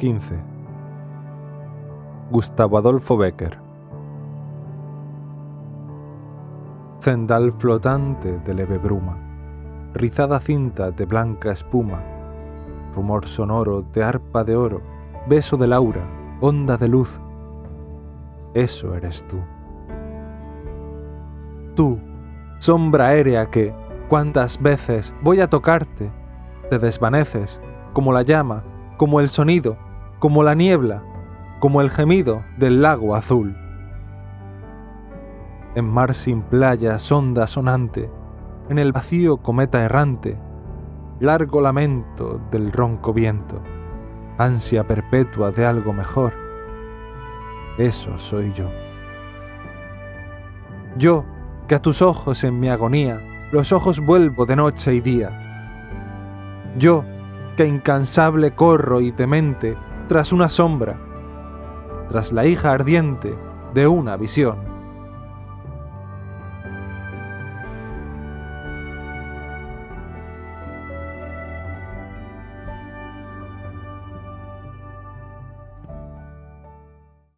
15. Gustavo Adolfo Becker. Cendal flotante de leve bruma, rizada cinta de blanca espuma, rumor sonoro de arpa de oro, beso de laura, onda de luz. Eso eres tú. Tú, sombra aérea que, cuantas veces voy a tocarte, te desvaneces, como la llama, como el sonido, como la niebla, como el gemido del lago azul. En mar sin playa, sonda sonante, en el vacío cometa errante, largo lamento del ronco viento, ansia perpetua de algo mejor. Eso soy yo. Yo, que a tus ojos en mi agonía, los ojos vuelvo de noche y día. Yo, que incansable corro y demente tras una sombra, tras la hija ardiente de una visión.